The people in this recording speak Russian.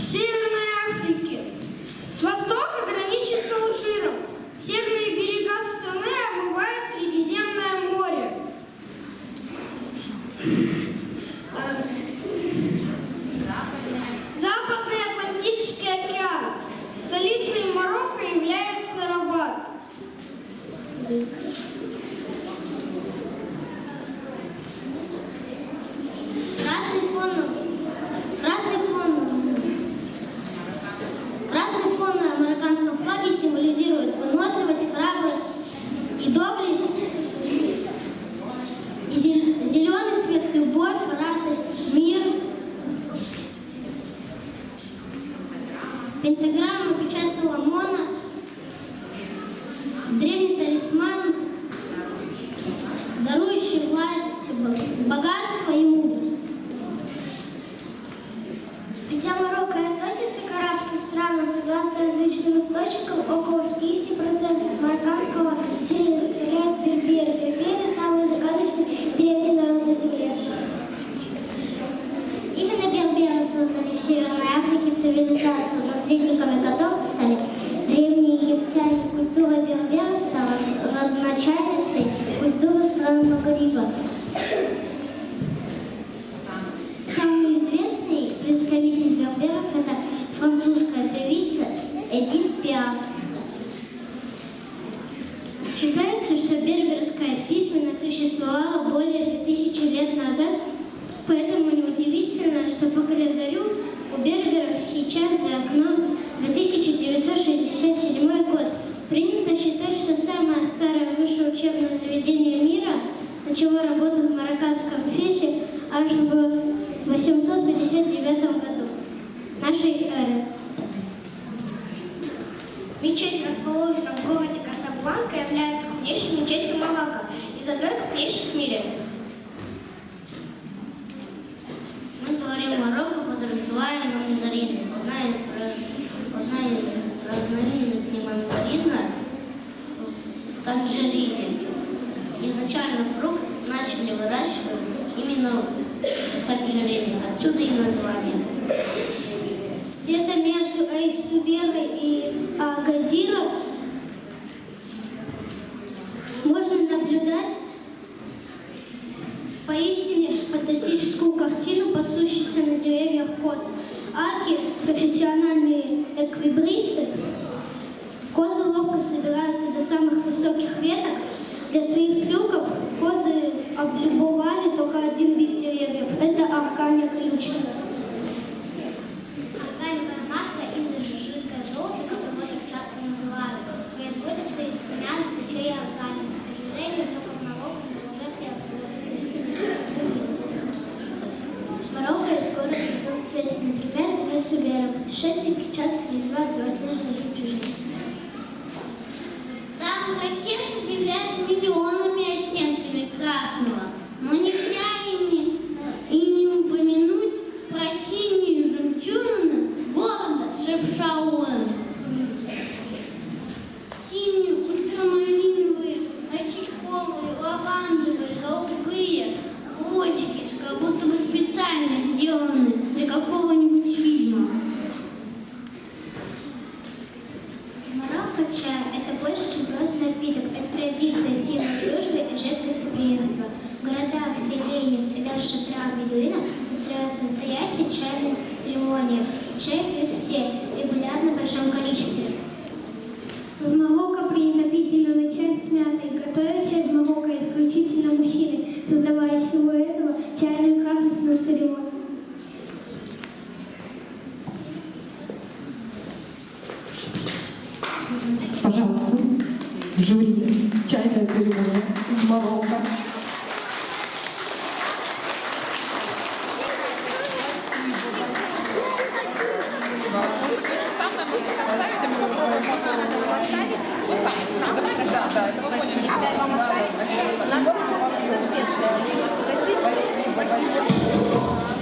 Северной Африки. С востока граничит с Алжиром. Северные берега страны омывает Средиземное море. Западный Атлантический океан. Столицей Марокко является Рабат. Пентаграмма, печать Ламона, древний талисман, дарующий власть, богатство и мудрость. Цивилизацию, наследниками которых стали древние египтяне. Культура берберов стала родоначальницей культуры стран Магриба. Нашей эры. Мечеть, расположенная в городе Касабланка, является крупнейшей мечетью Марокко из одной крупнейших в мире. Мы говорим Марокко, подразумеваем мандарины. Одна из, одна из разновидностей мандарина – танжерины. Изначально фрукт начали выращивать именно в танжерине. Отсюда и название. Где-то между Айсуберой и Агадиром можно наблюдать поистине фантастическую картину, пасущуюся на деревьях коз. Аки, профессиональные эквибристы, козы ловко собираются до самых высоких веток. Для своих трюков козы Путешественники часто называют белоснежной жемчужиной. Там ракеты удивляют миллионами Марокко чай – это больше, чем просто напиток. Это традиция, сила дружбы и жест гостеприимства. В городах, селениях и даже шатрах бедуинов устраиваются настоящие чайные церемонии. Чай пьют все, регулярно в большом количестве. В Марокко принято пить зеленый чай с мятой. Готовят чай в Марокко исключительно мужчины, создавая из Марокко. Спасибо.